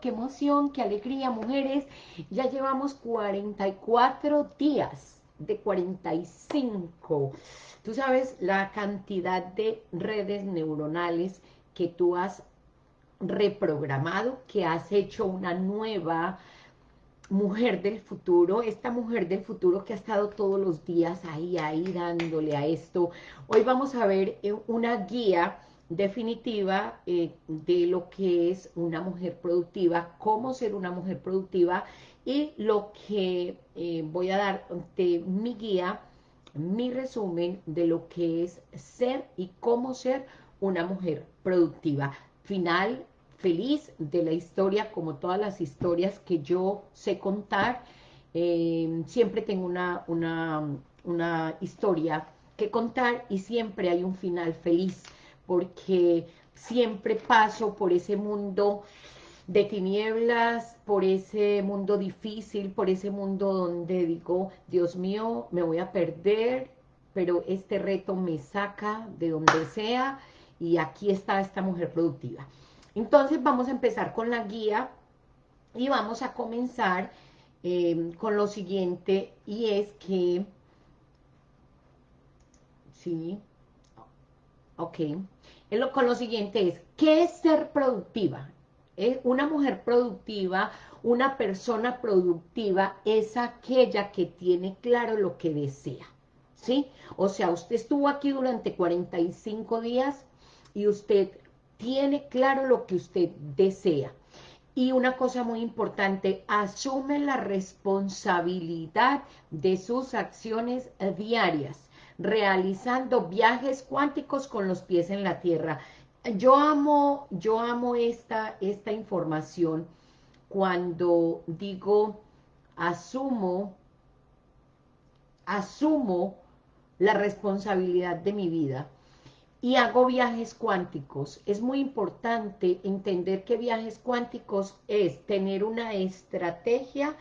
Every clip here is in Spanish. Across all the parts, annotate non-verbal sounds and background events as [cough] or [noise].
qué emoción, qué alegría, mujeres. Ya llevamos 44 días de 45. Tú sabes la cantidad de redes neuronales que tú has reprogramado, que has hecho una nueva mujer del futuro, esta mujer del futuro que ha estado todos los días ahí, ahí dándole a esto. Hoy vamos a ver eh, una guía definitiva eh, de lo que es una mujer productiva, cómo ser una mujer productiva y lo que eh, voy a dar de mi guía, mi resumen de lo que es ser y cómo ser una mujer productiva. Final feliz de la historia, como todas las historias que yo sé contar. Eh, siempre tengo una, una, una historia que contar y siempre hay un final feliz porque siempre paso por ese mundo de tinieblas, por ese mundo difícil, por ese mundo donde digo, Dios mío, me voy a perder, pero este reto me saca de donde sea y aquí está esta mujer productiva. Entonces vamos a empezar con la guía y vamos a comenzar eh, con lo siguiente y es que, sí, ok, con lo siguiente es, ¿qué es ser productiva? ¿Eh? Una mujer productiva, una persona productiva es aquella que tiene claro lo que desea, ¿sí? O sea, usted estuvo aquí durante 45 días y usted tiene claro lo que usted desea. Y una cosa muy importante, asume la responsabilidad de sus acciones diarias realizando viajes cuánticos con los pies en la tierra. Yo amo, yo amo esta, esta información cuando digo, asumo, asumo la responsabilidad de mi vida y hago viajes cuánticos. Es muy importante entender que viajes cuánticos es tener una estrategia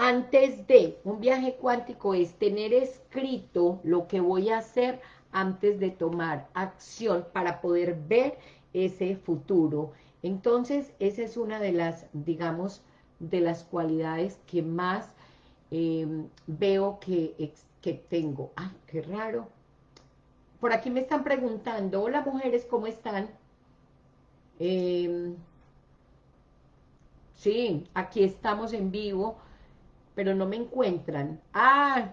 antes de un viaje cuántico es tener escrito lo que voy a hacer antes de tomar acción para poder ver ese futuro. Entonces, esa es una de las, digamos, de las cualidades que más em, veo que, tengo. ¡Ay, qué raro! Por aquí me están preguntando, hola mujeres, ¿cómo están? Em, sí, aquí estamos en vivo pero no me encuentran. ¡Ah!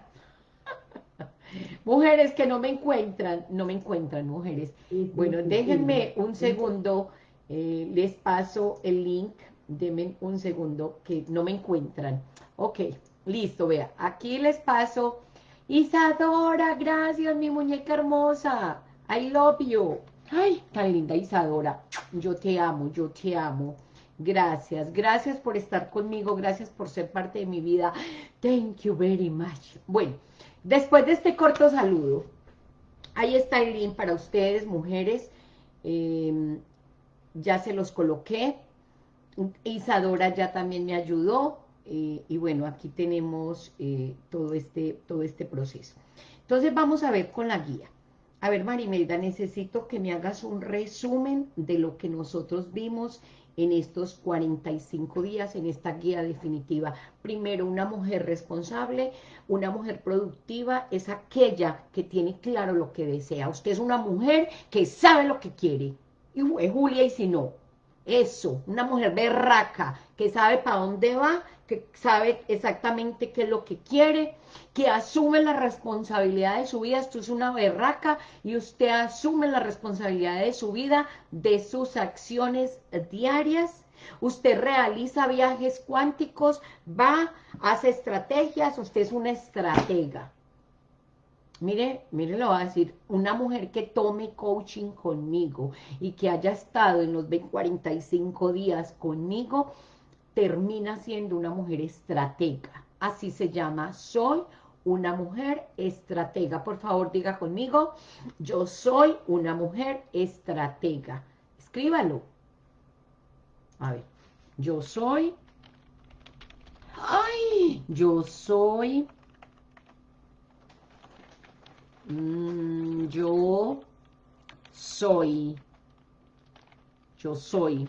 [laughs] mujeres que no me encuentran, no me encuentran, mujeres. Bueno, déjenme un segundo, eh, les paso el link, denme un segundo, que no me encuentran. Ok, listo, vea, aquí les paso. Isadora, gracias, mi muñeca hermosa. I love you. Ay, tan linda Isadora. Yo te amo, yo te amo. Gracias, gracias por estar conmigo, gracias por ser parte de mi vida. Thank you very much. Bueno, después de este corto saludo, ahí está el link para ustedes, mujeres. Em, ya se los coloqué. Isadora ya también me ayudó. Eh, y bueno, aquí tenemos eh, todo, este, todo este proceso. Entonces vamos a ver con la guía. A ver, Marimelda, necesito que me hagas un resumen de lo que nosotros vimos en estos 45 días, en esta guía definitiva. Primero, una mujer responsable, una mujer productiva, es aquella que tiene claro lo que desea. Usted es una mujer que sabe lo que quiere. Y Julia y si no. Eso, una mujer berraca, que sabe para dónde va, que sabe exactamente qué es lo que quiere, que asume la responsabilidad de su vida, esto es una berraca, y usted asume la responsabilidad de su vida, de sus acciones diarias, usted realiza viajes cuánticos, va, hace estrategias, usted es una estratega. Mire, mire, lo voy a decir, una mujer que tome coaching conmigo y que haya estado en los 45 días conmigo, termina siendo una mujer estratega. Así se llama, soy una mujer estratega. Por favor, diga conmigo, yo soy una mujer estratega. Escríbalo. A ver, yo soy... ¡Ay! Yo soy... Mm, yo soy... Yo soy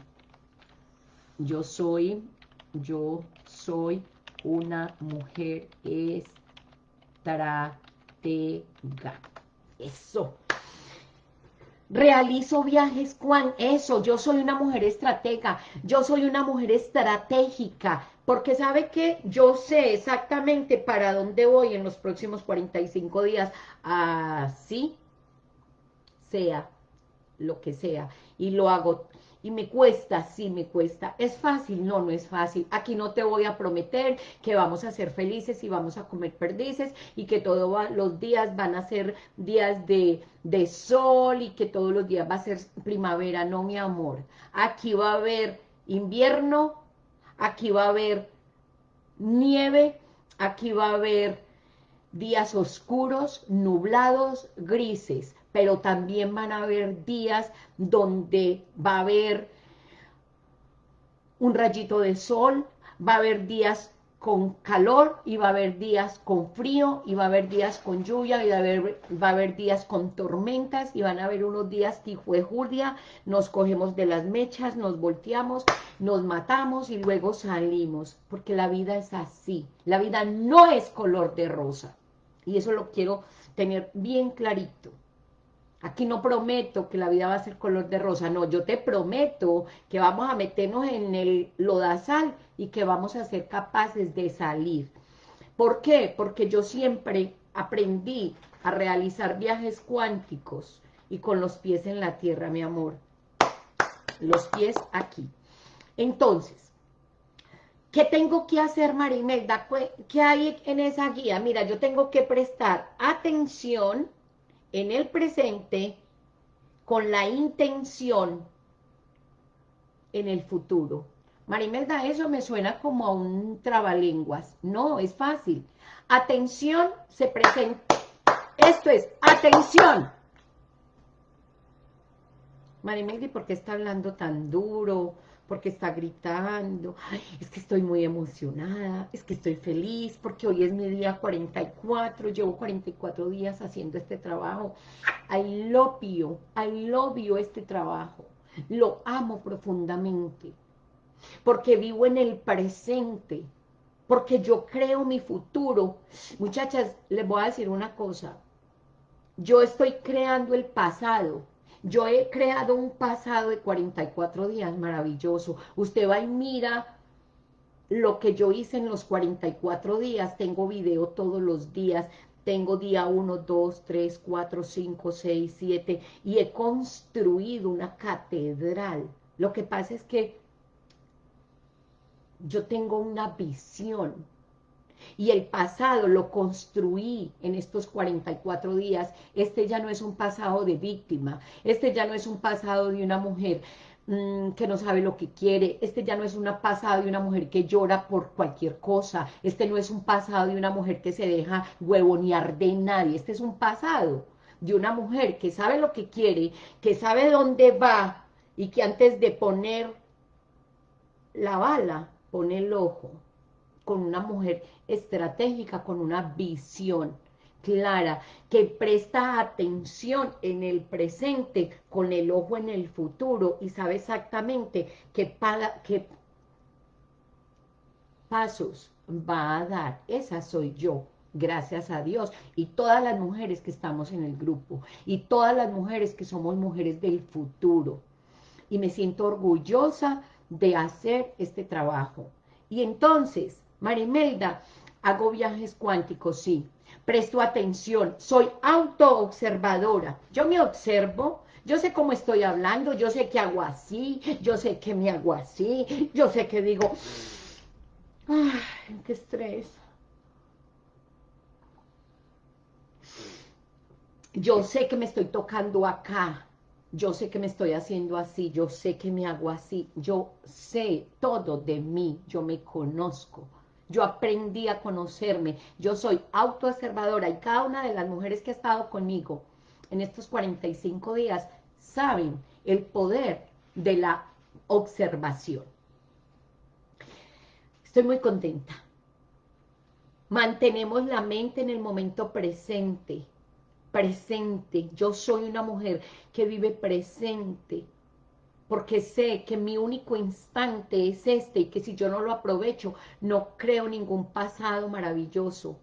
yo soy, yo soy una mujer estratega. Eso. Realizo viajes, Juan, eso, yo soy una mujer estratega, yo soy una mujer estratégica, porque sabe que yo sé exactamente para dónde voy en los próximos 45 días, así sea lo que sea, y lo hago y me cuesta, sí me cuesta. ¿Es fácil? No, no es fácil. Aquí no te voy a prometer que vamos a ser felices y vamos a comer perdices y que todos los días van a ser días de, de sol y que todos los días va a ser primavera. No, mi amor. Aquí va a haber invierno, aquí va a haber nieve, aquí va a haber días oscuros, nublados, grises pero también van a haber días donde va a haber un rayito de sol, va a haber días con calor y va a haber días con frío y va a haber días con lluvia y va a haber, días con tormentas y van a haber unos días fue Julia, nos cogemos de las mechas, nos volteamos, nos matamos y luego salimos, porque la vida es así, la vida no es color de rosa. Y eso lo quiero tener bien clarito. Aquí no prometo que la vida va a ser color de rosa, no, yo te prometo que vamos a meternos en el lodazal y que vamos a ser capaces de salir. ¿Por qué? Porque yo siempre aprendí a realizar viajes cuánticos y con los pies en la tierra, mi amor. Los pies aquí. Entonces, ¿qué tengo que hacer, Marimelda? ¿Qué hay en esa guía? Mira, yo tengo que prestar atención en el presente con la intención en el futuro. Marimelda, eso me suena como a un trabalenguas. No, es fácil. Atención, se presenta. Esto es, atención. Marimelda, ¿por qué está hablando tan duro? Porque está gritando, es que estoy muy emocionada, es que estoy feliz, porque hoy es mi día 44, llevo 44 días haciendo este trabajo, I love you, I love you este trabajo, lo amo profundamente, porque vivo en el presente, porque yo creo mi futuro. Muchachas, les voy a decir una cosa, yo estoy creando el pasado, yo he creado un pasado de 44 días maravilloso. Usted va y mira lo que yo hice en los 44 días. Tengo video todos los días. Tengo día 1, 2, 3, 4, 5, 6, 7. Y he construido una catedral. Lo que pasa es que yo tengo una visión y el pasado lo construí en estos 44 días, este ya no es un pasado de víctima, este ya no es un pasado de una mujer mm, que no sabe lo que quiere, este ya no es un pasado de una mujer que llora por cualquier cosa, este no es un pasado de una mujer que se deja huevonear de nadie, este es un pasado de una mujer que sabe lo que quiere, que sabe dónde va y que antes de poner la bala, pone el ojo con una mujer estratégica, con una visión clara, que presta atención en el presente, con el ojo en el futuro, y sabe exactamente qué, pasos va a dar. Esa soy yo, gracias a Dios, y todas las mujeres que estamos en el grupo, y todas las mujeres que somos mujeres del futuro. Y me siento orgullosa de hacer este trabajo. Y entonces, Marimelda, hago viajes cuánticos, sí. Presto atención, soy autoobservadora. Yo me observo, yo sé cómo estoy hablando, yo sé que hago así, yo sé que me hago así, yo sé que digo, ay, qué estrés. Yo sé que me estoy tocando acá, yo sé que me estoy haciendo así, yo sé que me hago así, yo sé todo de mí, yo me conozco yo aprendí a conocerme, yo soy autoobservadora y cada una de las mujeres que ha estado conmigo en estos 45 días saben el poder de la observación. Estoy muy contenta. Mantenemos la mente en el momento presente, presente. Yo soy una mujer que vive presente. Porque sé que mi único instante es este y que si yo no lo aprovecho, no creo ningún pasado maravilloso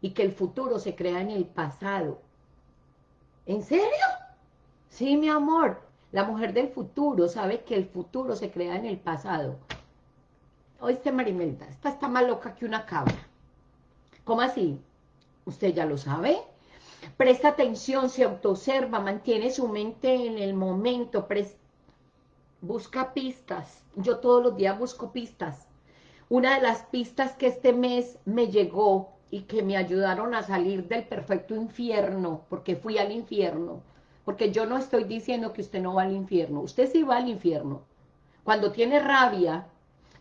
y que el futuro se crea en el pasado. ¿En serio? Sí, mi amor, la mujer del futuro sabe que el futuro se crea en el pasado. Oíste, Marimelda, esta está más loca que una cabra. ¿Cómo así? ¿Usted ya lo sabe? Presta atención, se autoobserva, mantiene su mente en el momento, busca pistas. Yo todos los días busco pistas. Una de las pistas que este mes me llegó y que me ayudaron a salir del perfecto infierno, porque fui al infierno, porque yo no estoy diciendo que usted no va al infierno, usted sí va al infierno. Cuando tiene rabia,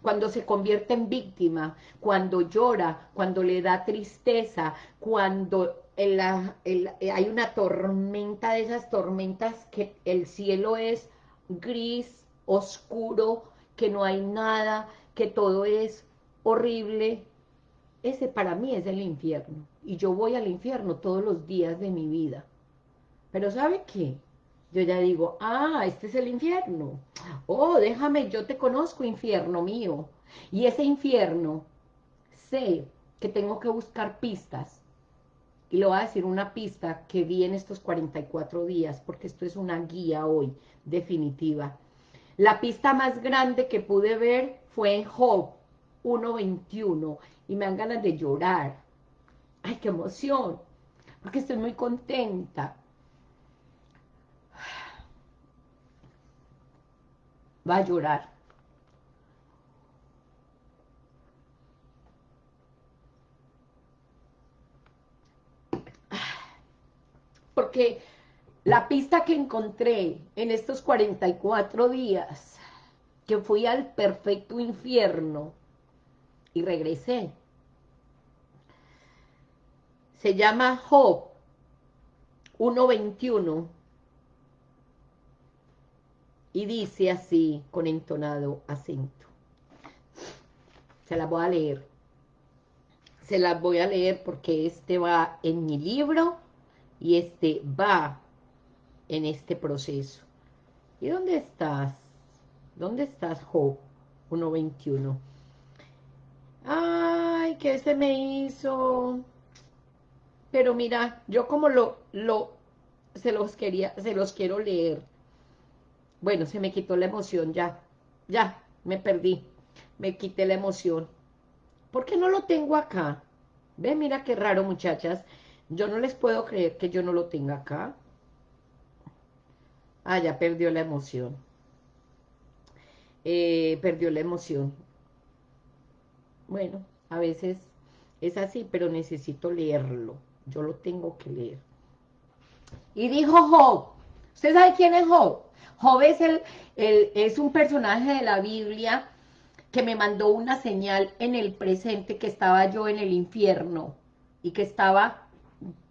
cuando se convierte en víctima, cuando llora, cuando le da tristeza, cuando hay una tormenta de esas tormentas que el cielo es gris, oscuro, que no hay nada, que todo es horrible, ese para mí es el infierno. Y yo voy al infierno todos los días de mi vida. Pero ¿sabe qué? Yo ya digo, ah, este es el infierno. Oh, déjame, yo te conozco, infierno mío. Y ese infierno, sé que tengo que buscar pistas. Y le voy a decir una pista que vi en estos 44 días, porque esto es una guía hoy, definitiva. La pista más grande que pude ver fue en Job 1.21 y me dan ganas de llorar. ¡Ay, qué emoción! Porque estoy muy contenta. Va a llorar. Porque la pista que encontré en estos 44 días, que fui al perfecto infierno y regresé, se llama Job 1.21 y dice así con entonado acento. Se la voy a leer. Se las voy a leer porque este va en mi libro y este va en este proceso. ¿Y dónde estás? ¿Dónde estás, Job 1.21? Ay, ¿qué se me hizo? Pero mira, yo como lo, lo, se los quería, se los quiero leer. Bueno, se me quitó la emoción ya, ya, me perdí, me quité la emoción. ¿Por qué no lo tengo acá? Ve, mira qué raro, muchachas. Yo no les puedo creer que yo no lo tenga acá. Ah, ya perdió la emoción. Eh, perdió la emoción. Bueno, a veces es así, pero necesito leerlo yo lo tengo que leer. Y dijo Job, ¿usted sabe quién es Job? Job es, el, es un personaje de la Biblia que me mandó una señal en el presente que estaba yo en el infierno y que estaba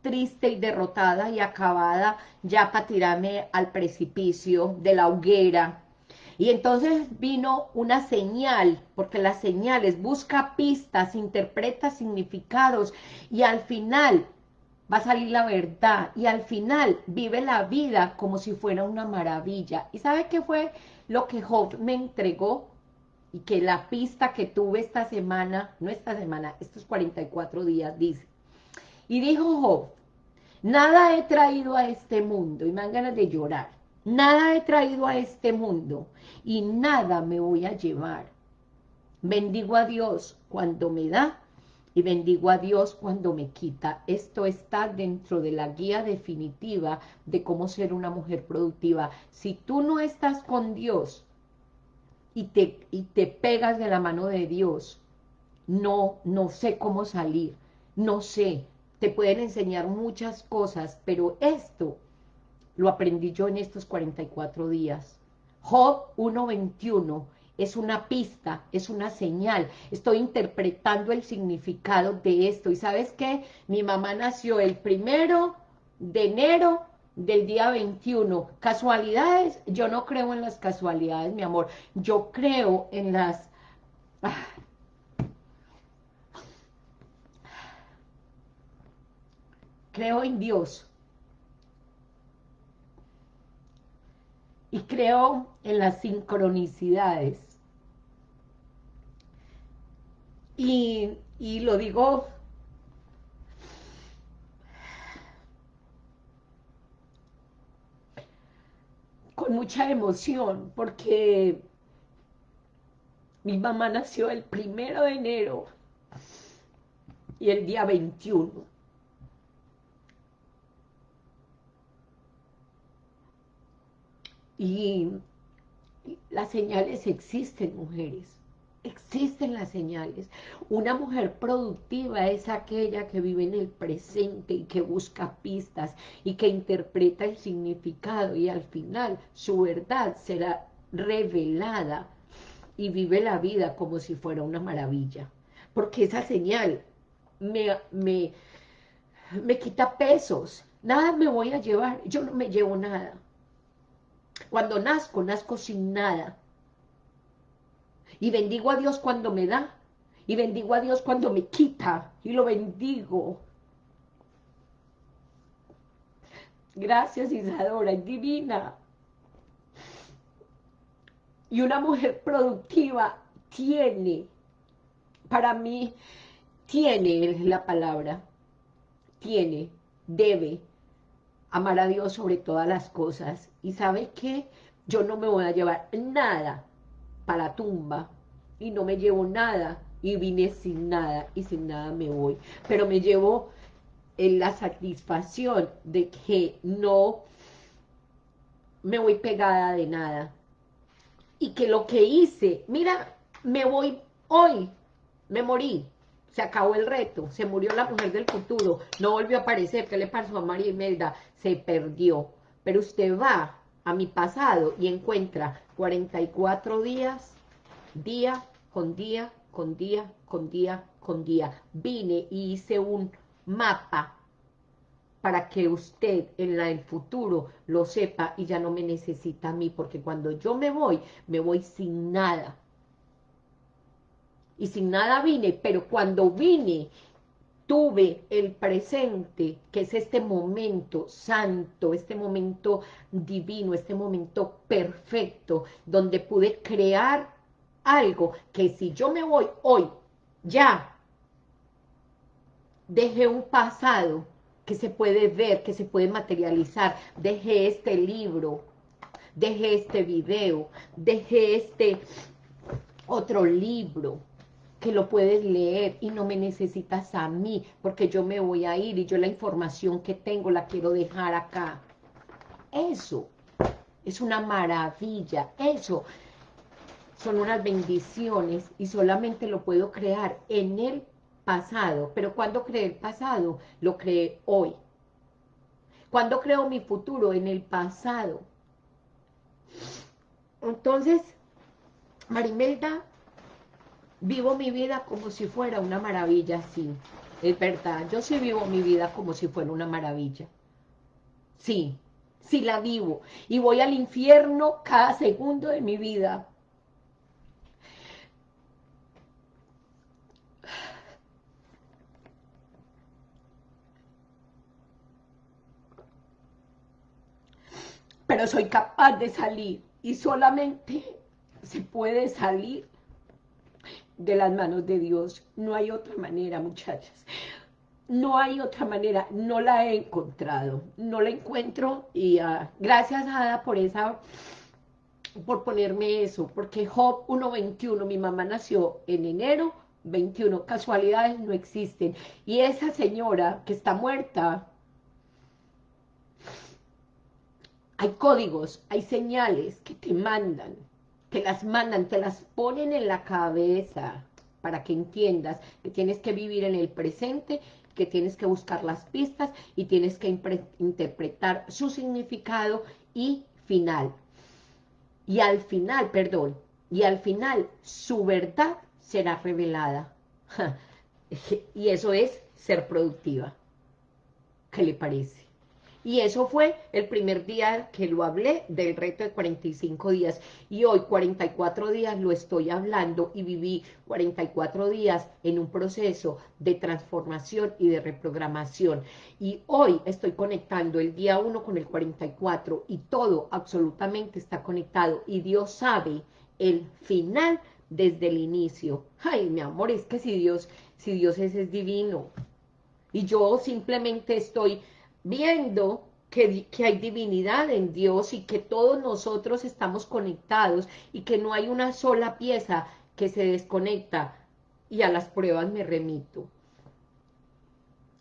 triste y derrotada y acabada ya para tirarme al precipicio de la hoguera y entonces vino una señal, porque las señales busca pistas, interpreta significados y al final va a salir la verdad y al final vive la vida como si fuera una maravilla. ¿Y sabe qué fue lo que Job me entregó? Y que la pista que tuve esta semana, no esta semana, estos 44 días, dice. Y dijo Job, nada he traído a este mundo, y me dan ganas de llorar, nada he traído a este mundo, y nada me voy a llevar. Bendigo a Dios cuando me da y bendigo a Dios cuando me quita. Esto está dentro de la guía definitiva de cómo ser una mujer productiva. Si tú no estás con Dios y te, y te pegas de la mano de Dios, no, no sé cómo salir, no sé, te pueden enseñar muchas cosas, pero esto lo aprendí yo en estos 44 días. Job 1.21 es una pista, es una señal. Estoy interpretando el significado de esto. ¿Y sabes qué? Mi mamá nació el primero de enero del día 21. ¿Casualidades? Yo no creo en las casualidades, mi amor. Yo creo en las... Creo en Dios. y creo en las sincronicidades. Y, y lo digo con mucha emoción, porque mi mamá nació el primero de enero y el día 21. Y las señales existen, mujeres. Existen las señales. Una mujer productiva es aquella que vive en el presente y que busca pistas y que interpreta el significado y al final su verdad será revelada y vive la vida como si fuera una maravilla. Porque esa señal me, me, me quita pesos. Nada me voy a llevar. Yo no me llevo nada. Cuando nazco, nazco sin nada. Y bendigo a Dios cuando me da. Y bendigo a Dios cuando me quita. Y lo bendigo. Gracias Isadora, es divina. Y una mujer productiva tiene, para mí, tiene la palabra, tiene, debe amar a Dios sobre todas las cosas. ¿Y sabe qué? Yo no me voy a llevar nada para la tumba y no me llevo nada y vine sin nada y sin nada me voy. Pero me llevo en la satisfacción de que no me voy pegada de nada. Y que lo que hice, mira, me voy hoy, me morí, se acabó el reto, se murió la mujer del futuro, no volvió a aparecer, ¿qué le pasó a María Imelda? Se perdió. Pero usted va a mi pasado y encuentra 44 días, día con día, con día, con día, con día. Vine y hice un mapa para que usted en la, el futuro lo sepa y ya no me necesita a mí, porque cuando yo me voy, me voy sin nada y sin nada vine, pero cuando vine tuve el presente, que es este momento santo, este momento divino, este momento perfecto, donde pude crear algo que si yo me voy hoy, ya, dejé un pasado que se puede ver, que se puede materializar, dejé este libro, dejé este video, dejé este otro libro, que lo puedes leer y no me necesitas a mí, porque yo me voy a ir y yo la información que tengo la quiero dejar acá. Eso es una maravilla, eso son unas bendiciones y solamente lo puedo crear en el pasado. Pero cuando creé el pasado, lo creé hoy. Cuando creo mi futuro? En el pasado. Entonces, Marimelda vivo mi vida como si fuera una maravilla, sí, es verdad, yo sí vivo mi vida como si fuera una maravilla, sí, sí la vivo, y voy al infierno cada segundo de mi vida, pero soy capaz de salir, y solamente se puede salir de las manos de Dios. No hay otra manera, muchachas. No hay otra manera, no la he encontrado, no la encuentro y uh, gracias Ada por esa, por ponerme eso, porque Job 1.21, mi mamá nació en enero 21, casualidades no existen, y esa señora que está muerta, hay códigos, hay señales que te mandan, te las mandan, te las ponen en la cabeza para que entiendas que tienes que vivir en el presente, que tienes que buscar las pistas y tienes que interpretar su significado y final. Y al final, perdón, y al final su verdad será revelada. [laughs] y eso es ser productiva. ¿Qué le parece? Y eso fue el primer día que lo hablé del reto de 45 días. Y hoy 44 días lo estoy hablando y viví 44 días en un proceso de transformación y de reprogramación. Y hoy estoy conectando el día 1 con el 44 y todo absolutamente está conectado. Y Dios sabe el final desde el inicio. Ay, mi amor, es que si Dios, si Dios es, es divino. Y yo simplemente estoy viendo que, que, hay divinidad en Dios y que todos nosotros estamos conectados y que no hay una sola pieza que se desconecta y a las pruebas me remito.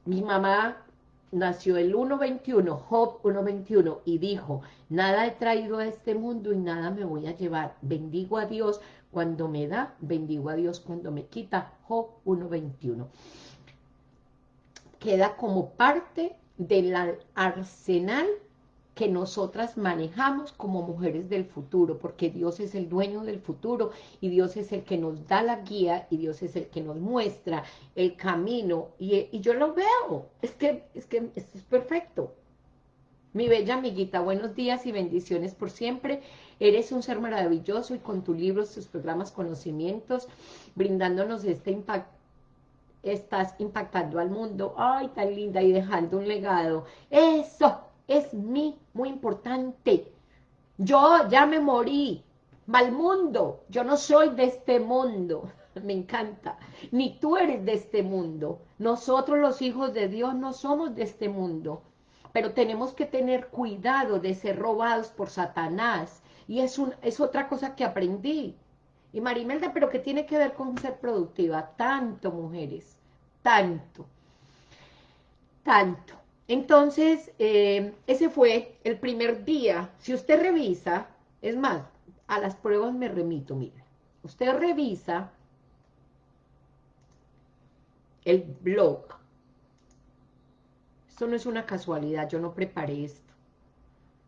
Mi mamá nació el 1.21, Job 1.21, y dijo, nada he traído a este mundo y nada me voy a llevar. Bendigo a Dios cuando me da, bendigo a Dios cuando me quita. Job 1.21. Queda como parte del arsenal que nosotras manejamos como mujeres del futuro, porque Dios es el dueño del futuro y Dios es el que nos da la guía y Dios es el que nos muestra el camino y, yo lo veo, es que, es que esto es perfecto. Mi bella amiguita, buenos días y bendiciones por siempre. Eres un ser maravilloso y con tus libros, tus programas, conocimientos, brindándonos este impacto estás impactando al mundo, ay, tan linda, y dejando un legado. Eso es mi, muy importante. Yo ya me morí, mal mundo, yo no soy de este mundo, [laughs] me encanta, ni tú eres de este mundo. Nosotros los hijos de Dios no somos de este mundo, pero tenemos que tener cuidado de ser robados por Satanás, y es, un, es otra cosa que aprendí. Y Marimelda, ¿pero qué tiene que ver con ser productiva? Tanto, mujeres, tanto, tanto. Entonces, eh, ese fue el primer día. Si usted revisa, es más, a las pruebas me remito, mire. Usted revisa el blog. Esto no es una casualidad, yo no preparé esto.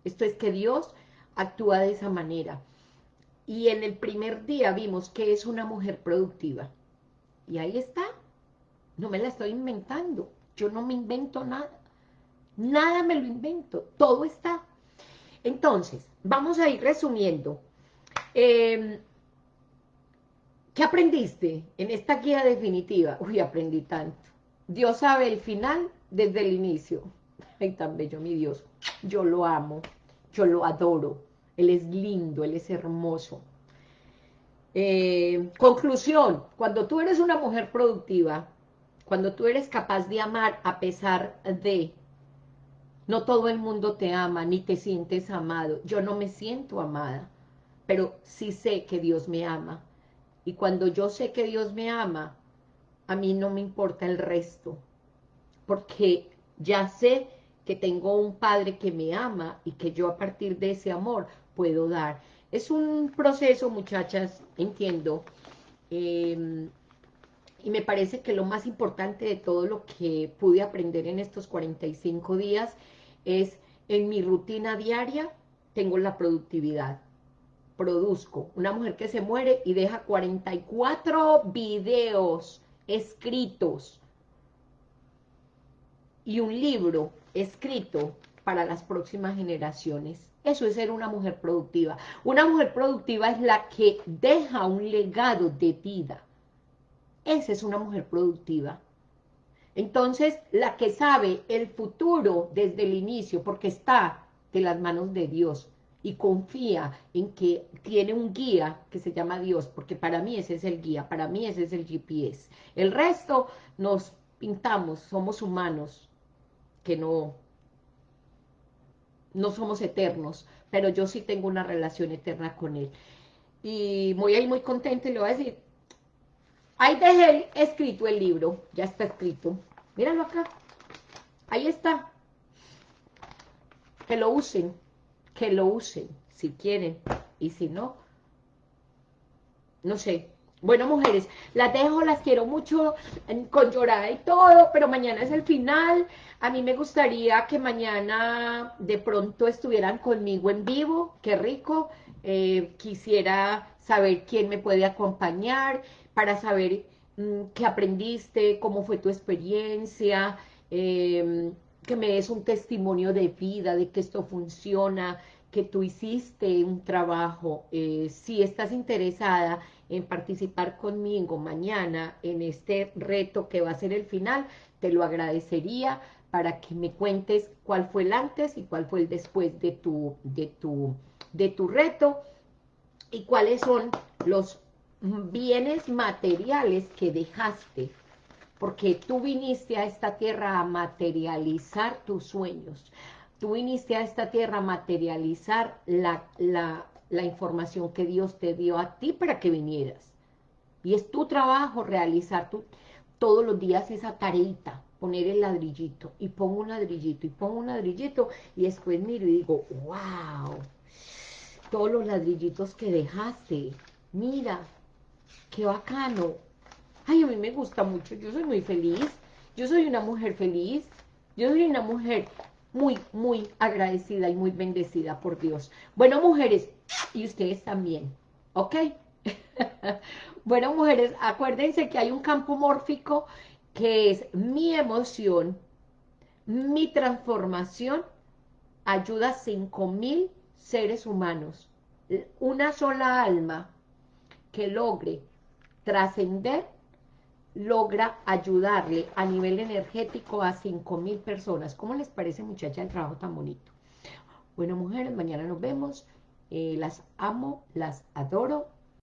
Esto es que Dios actúa de esa manera. Y en el primer día vimos que es una mujer productiva. Y ahí está. No me la estoy inventando. Yo no me invento nada. Nada me lo invento. Todo está. Entonces, vamos a ir resumiendo. Em, ¿Qué aprendiste en esta guía definitiva? Uy, aprendí tanto. Dios sabe el final desde el inicio. Ay, tan bello, mi Dios. Yo lo amo, yo lo adoro. Él es lindo, Él es hermoso. Eh, conclusión, cuando tú eres una mujer productiva, cuando tú eres capaz de amar a pesar de, no todo el mundo te ama, ni te sientes amado. Yo no me siento amada, pero sí sé que Dios me ama. Y cuando yo sé que Dios me ama, a mí no me importa el resto, porque ya sé que tengo un Padre que me ama y que yo a partir de ese amor puedo dar. Es un proceso, muchachas, entiendo, em, y me parece que lo más importante de todo lo que pude aprender en estos 45 días es, en mi rutina diaria, tengo la productividad, produzco. Una mujer que se muere y deja 44 videos escritos y un libro escrito para las próximas generaciones. Eso es ser una mujer productiva. Una mujer productiva es la que deja un legado de vida. Esa es una mujer productiva. Entonces, la que sabe el futuro desde el inicio, porque está de las manos de Dios, y confía en que tiene un guía que se llama Dios, porque para mí ese es el guía, para mí ese es el GPS. El resto nos pintamos, somos humanos, que no, no somos eternos, pero yo sí tengo una relación eterna con Él. Y voy ahí muy contenta y le voy a decir, ahí dejé escrito el libro, ya está escrito, míralo acá, ahí está, que lo usen, que lo usen, si quieren, y si no, no sé, bueno, mujeres, las dejo, las quiero mucho, con llorada y todo, pero mañana es el final. A mí me gustaría que mañana de pronto estuvieran conmigo en vivo, qué rico. Eh, quisiera saber quién me puede acompañar para saber mm, qué aprendiste, cómo fue tu experiencia, em, que me des un testimonio de vida, de que esto funciona, que tú hiciste un trabajo. Eh, si estás interesada en participar conmigo mañana en este reto que va a ser el final, te lo agradecería para que me cuentes cuál fue el antes y cuál fue el después de tu, de tu, de tu reto y cuáles son los bienes materiales que dejaste, porque tú viniste a esta tierra a materializar tus sueños, tú viniste a esta tierra a materializar la, la, la información que Dios te dio a ti para que vinieras. Y es tu trabajo realizar tu, todos los días esa tareita, poner el ladrillito, y pongo un ladrillito, y pongo un ladrillito, y después miro y digo, wow, todos los ladrillitos que dejaste, mira, qué bacano. Ay, a mí me gusta mucho, yo soy muy feliz, yo soy una mujer feliz, yo soy una mujer muy, muy agradecida y muy bendecida por Dios. Bueno, mujeres, y ustedes también, ¿ok? [laughs] bueno, mujeres, acuérdense que hay un campo mórfico que es mi emoción, mi transformación, ayuda a 5.000 seres humanos. Una sola alma que logre trascender, logra ayudarle a nivel energético a 5.000 personas. ¿Cómo les parece, muchacha, el trabajo tan bonito? Bueno, mujeres, mañana nos vemos. Eh, las amo, las adoro